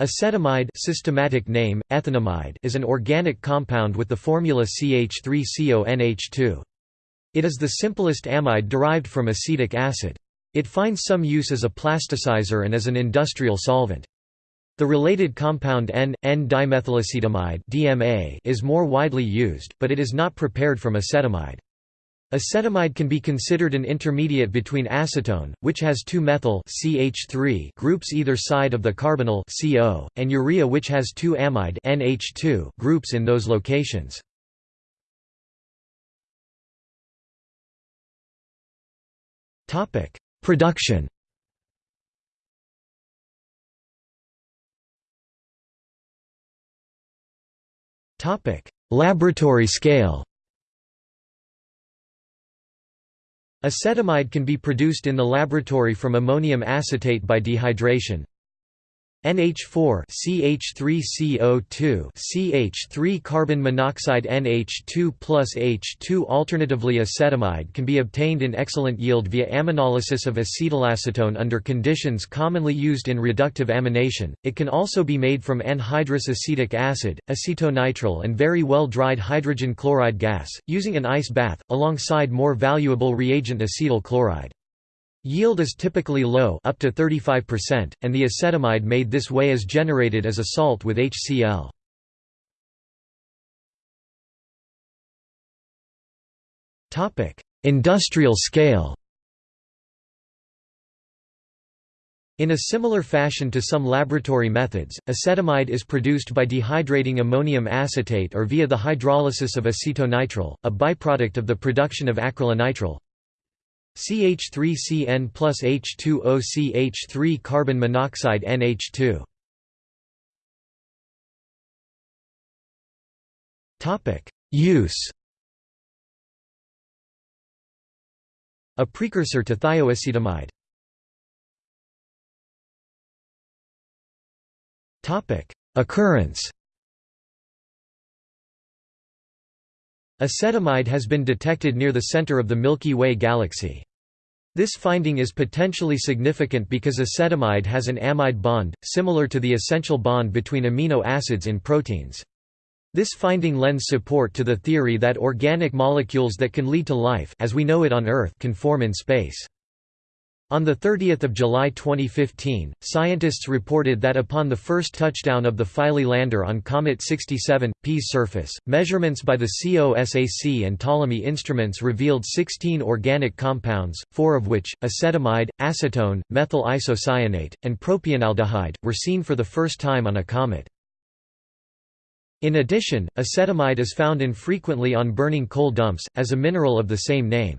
Acetamide systematic name, ethanamide is an organic compound with the formula CH3CONH2. It is the simplest amide derived from acetic acid. It finds some use as a plasticizer and as an industrial solvent. The related compound N,N-dimethylacetamide (DMA) is more widely used, but it is not prepared from acetamide. Acetamide can be considered an intermediate between acetone, which has two methyl CH3 groups either side of the carbonyl CO, and urea which has two amide NH2 groups in those locations. Production. Laboratory scale. Acetamide can be produced in the laboratory from ammonium acetate by dehydration, NH4 CH3CO2 CH3 carbon monoxide NH2 plus H2 Alternatively acetamide can be obtained in excellent yield via aminolysis of acetylacetone under conditions commonly used in reductive amination. It can also be made from anhydrous acetic acid, acetonitrile and very well dried hydrogen chloride gas, using an ice bath, alongside more valuable reagent acetyl chloride. Yield is typically low up to 35%, and the acetamide made this way is generated as a salt with HCl. Industrial scale In a similar fashion to some laboratory methods, acetamide is produced by dehydrating ammonium acetate or via the hydrolysis of acetonitrile, a byproduct of the production of acrylonitrile. CH3CN plus H2O CH3 carbon monoxide NH2. Topic: Use. A precursor to thioacetamide. Occurrence. Acetamide has been detected near the center of the Milky Way galaxy. This finding is potentially significant because acetamide has an amide bond, similar to the essential bond between amino acids in proteins. This finding lends support to the theory that organic molecules that can lead to life as we know it on Earth can form in space. On 30 July 2015, scientists reported that upon the first touchdown of the Philae lander on Comet 67, P's surface, measurements by the COSAC and Ptolemy instruments revealed 16 organic compounds, four of which, acetamide, acetone, methyl isocyanate, and propionaldehyde, were seen for the first time on a comet. In addition, acetamide is found infrequently on burning coal dumps, as a mineral of the same name.